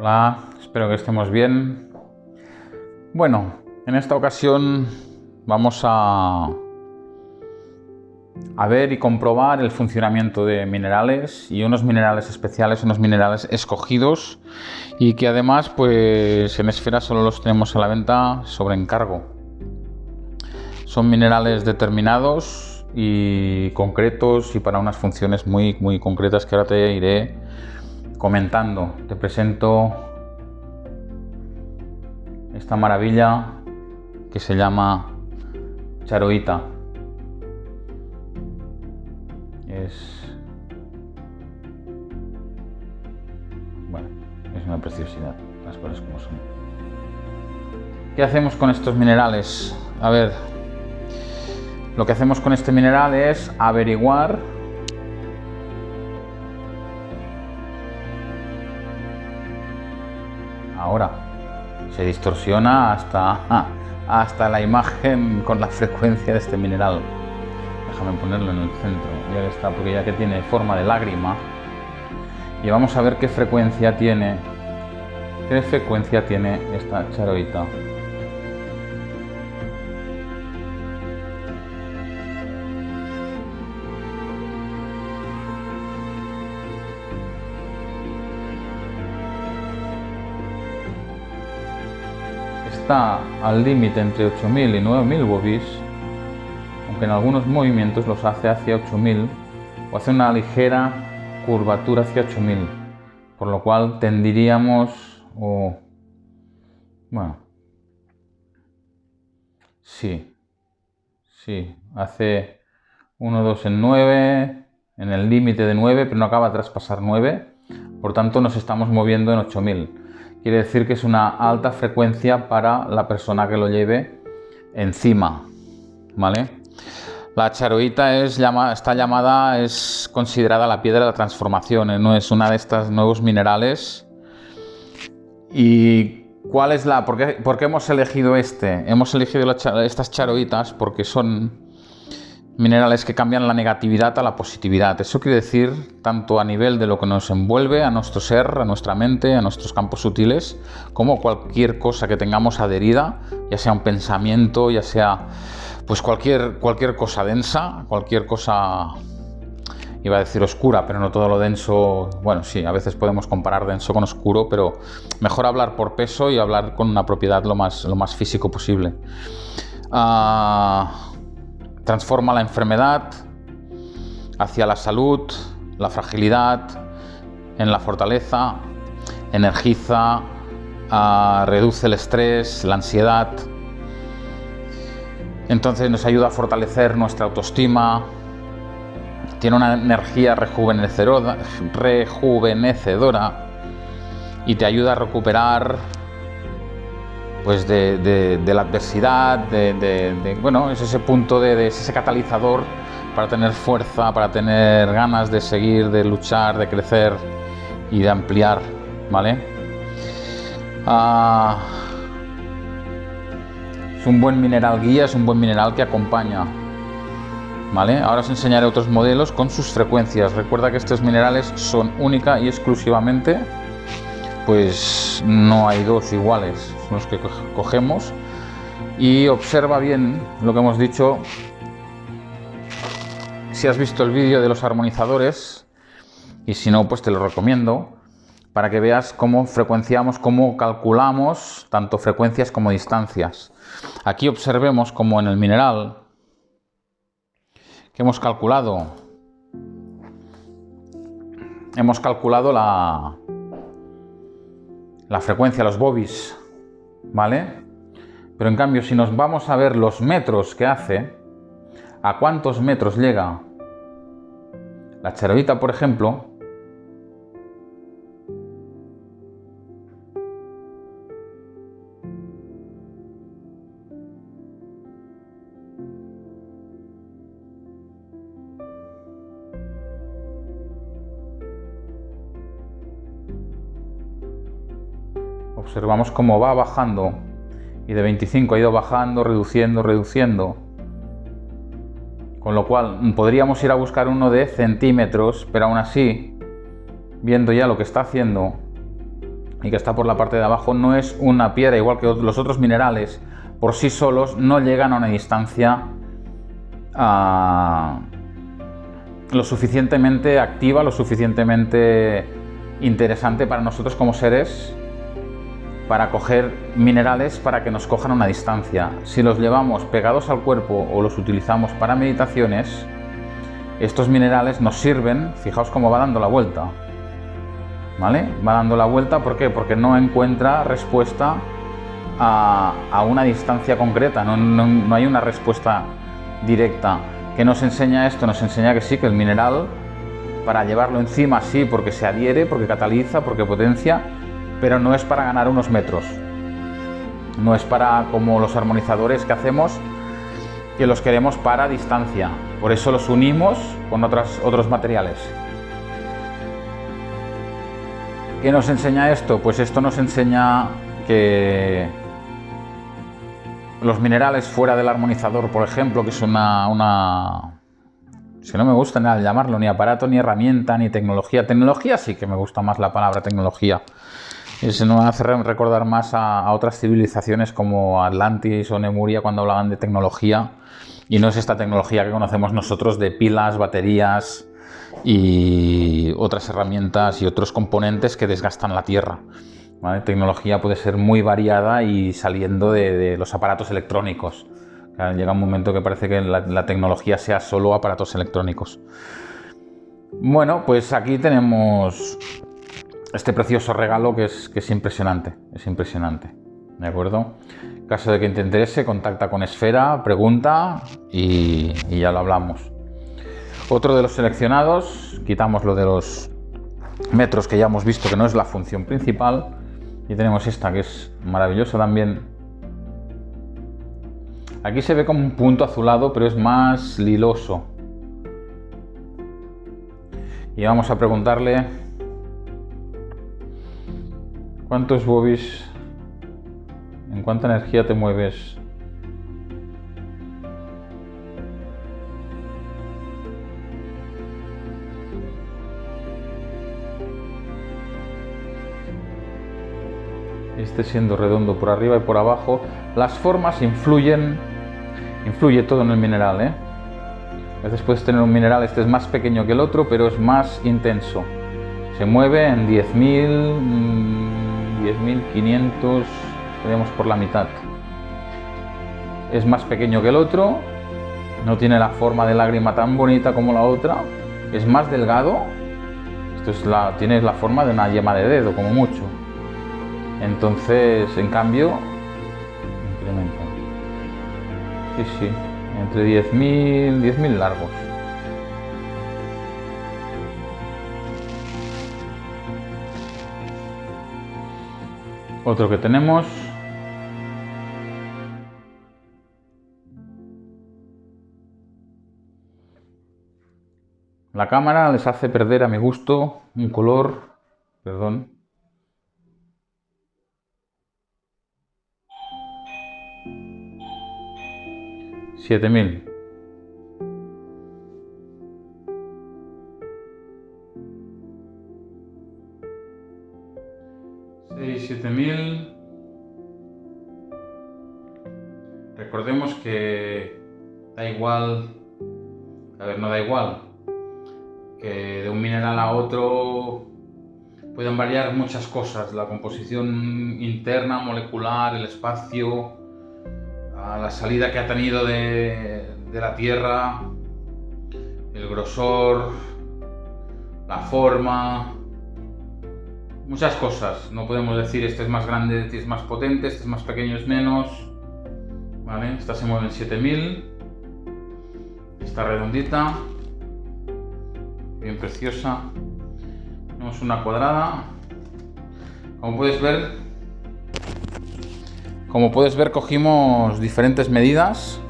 Hola, espero que estemos bien. Bueno, en esta ocasión vamos a, a ver y comprobar el funcionamiento de minerales y unos minerales especiales, unos minerales escogidos y que además pues en Esfera solo los tenemos a la venta sobre encargo. Son minerales determinados y concretos y para unas funciones muy, muy concretas que ahora te iré comentando. Te presento esta maravilla que se llama charoita. Es bueno, es una preciosidad, las cosas como son. ¿Qué hacemos con estos minerales? A ver, lo que hacemos con este mineral es averiguar Se distorsiona hasta, hasta la imagen con la frecuencia de este mineral. Déjame ponerlo en el centro, ya que está, porque ya que tiene forma de lágrima. Y vamos a ver qué frecuencia tiene, qué frecuencia tiene esta charoita. Está al límite entre 8000 y 9000 bobis, aunque en algunos movimientos los hace hacia 8000 o hace una ligera curvatura hacia 8000, por lo cual tendiríamos o bueno, sí, sí, hace 1, 2 en 9, en el límite de 9, pero no acaba de traspasar 9, por tanto nos estamos moviendo en 8000 quiere decir que es una alta frecuencia para la persona que lo lleve encima, ¿vale? La charoita es está llamada, es considerada la piedra de la transformación, ¿eh? no es una de estos nuevos minerales. ¿Y cuál es la, por qué, por qué hemos elegido este? Hemos elegido estas charoitas porque son minerales que cambian la negatividad a la positividad. Eso quiere decir tanto a nivel de lo que nos envuelve, a nuestro ser, a nuestra mente, a nuestros campos sutiles, como cualquier cosa que tengamos adherida, ya sea un pensamiento, ya sea pues cualquier, cualquier cosa densa, cualquier cosa iba a decir oscura, pero no todo lo denso, bueno, sí, a veces podemos comparar denso con oscuro, pero mejor hablar por peso y hablar con una propiedad lo más, lo más físico posible. Ah, transforma la enfermedad hacia la salud, la fragilidad, en la fortaleza, energiza, ah, reduce el estrés, la ansiedad. Entonces nos ayuda a fortalecer nuestra autoestima, tiene una energía rejuvenecedora, rejuvenecedora y te ayuda a recuperar pues de, la adversidad, de, bueno, es ese punto de, ese catalizador para tener fuerza, para tener ganas de seguir, de luchar, de crecer y de ampliar, ¿vale? Ah, es un buen mineral guía, es un buen mineral que acompaña, ¿vale? Ahora os enseñaré otros modelos con sus frecuencias. Recuerda que estos minerales son única y exclusivamente pues no hay dos iguales, los que cogemos y observa bien lo que hemos dicho. Si has visto el vídeo de los armonizadores y si no, pues te lo recomiendo para que veas cómo frecuenciamos, cómo calculamos tanto frecuencias como distancias. Aquí observemos como en el mineral que hemos calculado hemos calculado la, la frecuencia, los bobis, ¿vale? Pero en cambio, si nos vamos a ver los metros que hace, a cuántos metros llega la charolita, por ejemplo, observamos cómo va bajando y de 25 ha ido bajando, reduciendo, reduciendo. Con lo cual podríamos ir a buscar uno de centímetros, pero aún así, viendo ya lo que está haciendo, y que está por la parte de abajo no es una piedra igual que los otros minerales por sí solos no llegan a una distancia ah, lo suficientemente activa, lo suficientemente interesante para nosotros como seres para coger minerales para que nos cojan a una distancia. Si los llevamos pegados al cuerpo o los utilizamos para meditaciones, estos minerales nos sirven, fijaos cómo va dando la vuelta, ¿vale? Va dando la vuelta. Porque no encuentra respuesta a, una distancia concreta, no, hay una respuesta directa. ¿Qué nos enseña esto? Nos enseña que sí, que el mineral, para llevarlo encima, sí, porque se adhiere, porque cataliza, porque potencia, pero no es para ganar unos metros. No es para, como los armonizadores que hacemos, que los queremos para distancia. Por eso los unimos con otras, otros materiales. ¿Qué nos enseña esto? Pues esto nos enseña que los minerales fuera del armonizador, por ejemplo, que es una, una si no me gusta nada llamarlo, ni aparato, ni herramienta, ni tecnología. Tecnología sí que me gusta más la palabra tecnología. Se nos hace recordar más a, otras civilizaciones como Atlantis o Nemuria cuando hablaban de tecnología. Y no es esta tecnología que conocemos nosotros de pilas, baterías, y otras herramientas y otros componentes que desgastan la Tierra. Tecnología puede ser muy variada y saliendo de, los aparatos electrónicos. Llega un momento que parece que la, tecnología sea solo aparatos electrónicos. Bueno, pues aquí tenemos este precioso regalo que es, que es impresionante, es impresionante, ¿de acuerdo? En caso de que te interese, contacta con Esfera, pregunta y ya lo hablamos. Otro de los seleccionados, quitamos lo de los metros que ya hemos visto que no es la función principal. Y tenemos esta que es maravillosa también. Aquí se ve como un punto azulado, pero es más liloso. Y vamos a preguntarle cuántos bobis, en cuánta energía te mueves esté siendo redondo por arriba y por abajo, las formas influyen, influye todo en el mineral. ¿eh? A veces puedes tener un mineral, este es más pequeño que el otro, pero es más intenso. Se mueve en 10.000, 10.500, estaríamos por la mitad. Es más pequeño que el otro, no tiene la forma de lágrima tan bonita como la otra, es más delgado, esto es la, tiene la forma de una yema de dedo como mucho. Entonces, en cambio, incrementa. Sí, sí, entre 10.000 10.000 largos. Otro que tenemos. La cámara les hace perder a mi gusto un color, perdón, 7000 6 igual que de un mineral a otro pueden variar muchas cosas la composición interna molecular el espacio la salida que ha tenido de, la Tierra, el grosor, la forma, muchas cosas. No podemos decir este es más grande, este es más potente, este es más pequeño, es menos. Esta se mueve en 7000. Está redondita. Bien preciosa. Tenemos una cuadrada. Como puedes ver, como puedes ver cogimos diferentes medidas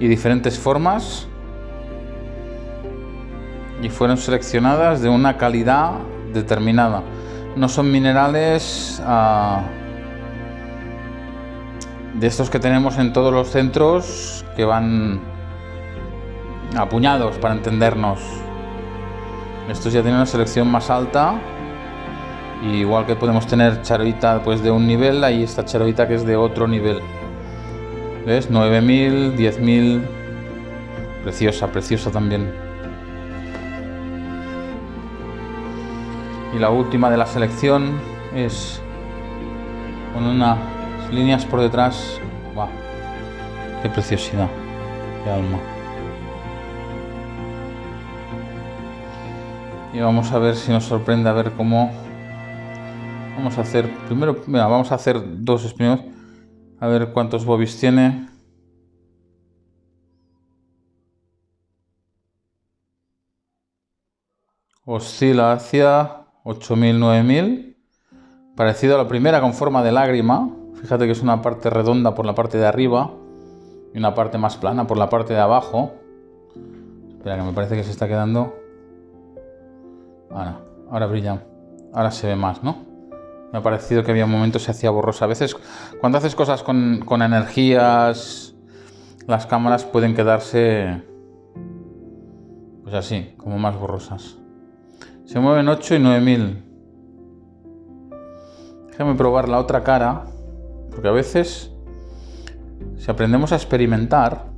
y diferentes formas y fueron seleccionadas de una calidad determinada. No son minerales ah, de estos que tenemos en todos los centros que van apuñados para entendernos. Estos ya tienen una selección más alta igual que podemos tener charoita pues de un nivel, hay esta charoita que es de otro nivel. ¿Ves? 9000, 10000. Preciosa, preciosa también. Y la última de la selección es con unas líneas por detrás. ¡Wow! ¡Qué preciosidad! ¡Qué alma! Y vamos a ver si nos sorprende a ver cómo Vamos a hacer, primero, mira, vamos a hacer dos experimentos. A ver cuántos bobbies tiene. Oscila hacia 8000, 9000. Parecido a la primera con forma de lágrima. Fíjate que es una parte redonda por la parte de arriba y una parte más plana por la parte de abajo. Espera, que me parece que se está quedando. Ahora, ahora brilla. Ahora se ve más, ¿no? Me ha parecido que había momentos se hacía borrosa. A veces cuando haces cosas con, energías, las cámaras pueden quedarse pues así, como más borrosas. Se mueven 8 y 9000. Déjame probar la otra cara, porque a veces, si aprendemos a experimentar,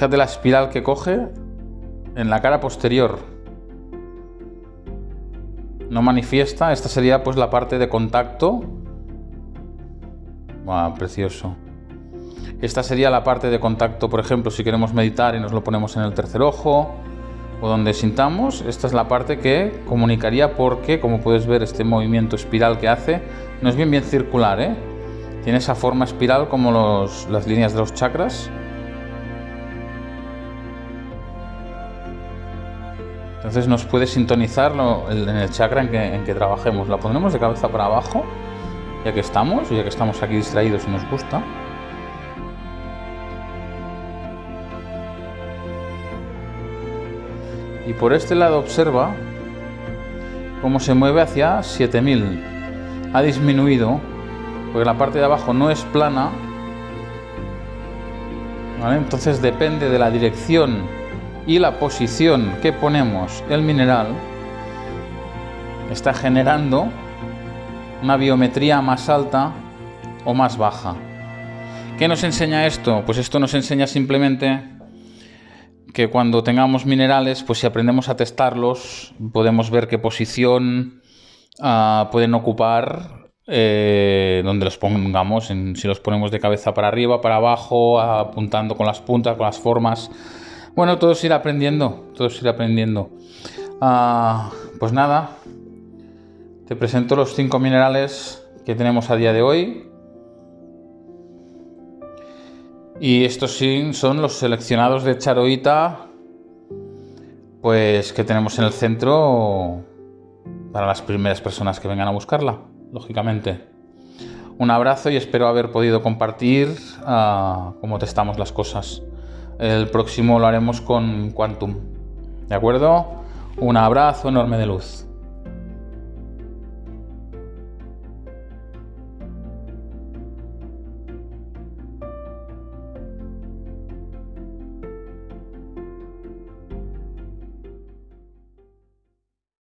Fíjate la espiral que coge en la cara posterior. No manifiesta, esta sería pues la parte de contacto. precioso. Esta sería la parte de contacto, por ejemplo, si queremos meditar y nos lo ponemos en el tercer ojo o donde sintamos, esta es la parte que comunicaría porque, como puedes ver, este movimiento espiral que hace no es bien bien circular, ¿eh? Tiene esa forma espiral como las líneas de los chakras. Entonces nos puede sintonizar en el chakra en que, trabajemos. La pondremos de cabeza para abajo, ya que estamos, ya que estamos aquí distraídos y nos gusta. Y por este lado observa cómo se mueve hacia 7000. Ha disminuido, porque la parte de abajo no es plana. Entonces depende de la dirección y la posición que ponemos el mineral está generando una biometría más alta o más baja. ¿Qué nos enseña esto? Pues esto nos enseña simplemente que cuando tengamos minerales, pues si aprendemos a testarlos, podemos ver qué posición ah, pueden ocupar eh, donde los pongamos, si los ponemos de cabeza para arriba, para abajo, apuntando con las puntas, con las formas. Bueno, todos ir aprendiendo, todos ir aprendiendo. Ah, pues nada, te presento los cinco minerales que tenemos a día de hoy. Y estos sí son los seleccionados de charoita, pues que tenemos en el centro para las primeras personas que vengan a buscarla, lógicamente. Un abrazo y espero haber podido compartir uh, cómo testamos las cosas. El próximo lo haremos con Quantum. ¿De acuerdo? Un abrazo enorme de luz.